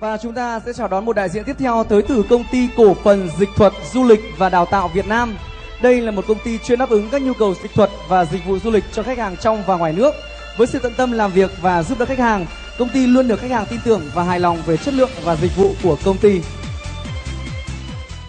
Và chúng ta sẽ chào đón một đại diện tiếp theo tới từ công ty cổ phần dịch thuật du lịch và đào tạo Việt Nam. Đây là một công ty chuyên đáp ứng các nhu cầu dịch thuật và dịch vụ du lịch cho khách hàng trong và ngoài nước. Với sự tận tâm làm việc và giúp đỡ khách hàng, công ty luôn được khách hàng tin tưởng và hài lòng về chất lượng và dịch vụ của công ty.